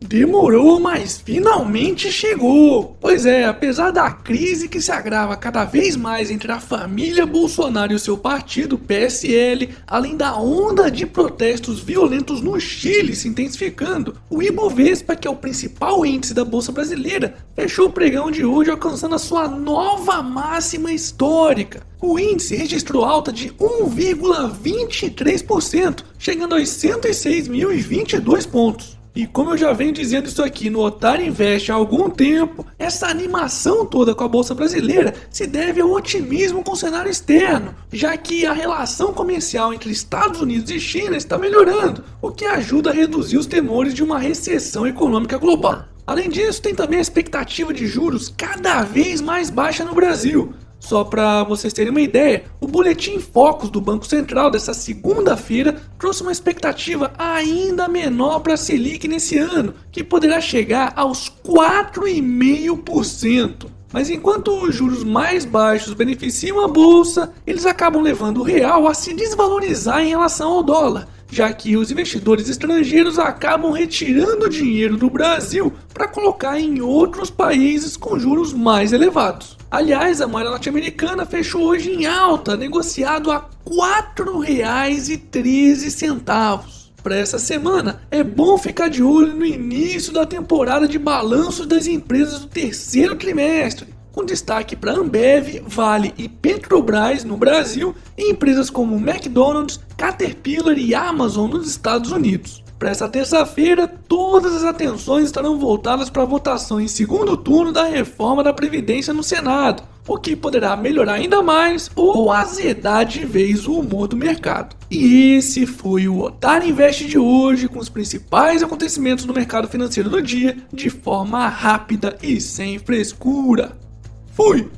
Demorou, mas finalmente chegou! Pois é, apesar da crise que se agrava cada vez mais entre a família Bolsonaro e seu partido, PSL, além da onda de protestos violentos no Chile se intensificando, o Ibovespa, que é o principal índice da Bolsa Brasileira, fechou o pregão de hoje alcançando a sua nova máxima histórica. O índice registrou alta de 1,23%, chegando aos 106.022 pontos. E como eu já venho dizendo isso aqui no Otário Invest há algum tempo, essa animação toda com a Bolsa Brasileira se deve ao otimismo com o cenário externo, já que a relação comercial entre Estados Unidos e China está melhorando, o que ajuda a reduzir os temores de uma recessão econômica global. Além disso, tem também a expectativa de juros cada vez mais baixa no Brasil, só para vocês terem uma ideia, o boletim Focus do Banco Central dessa segunda-feira trouxe uma expectativa ainda menor para a Selic nesse ano, que poderá chegar aos 4,5%. Mas enquanto os juros mais baixos beneficiam a bolsa, eles acabam levando o real a se desvalorizar em relação ao dólar, já que os investidores estrangeiros acabam retirando dinheiro do Brasil para colocar em outros países com juros mais elevados. Aliás, a moeda norte-americana fechou hoje em alta, negociado a R$ 4,13. Para essa semana, é bom ficar de olho no início da temporada de balanços das empresas do terceiro trimestre, com destaque para Ambev, Vale e Petrobras no Brasil e empresas como McDonald's, Caterpillar e Amazon nos Estados Unidos. Para essa terça-feira, todas as atenções estarão voltadas para a votação em segundo turno da reforma da Previdência no Senado, o que poderá melhorar ainda mais ou azedar de vez o humor do mercado. E esse foi o Otário Invest de hoje, com os principais acontecimentos no mercado financeiro do dia, de forma rápida e sem frescura. Fui!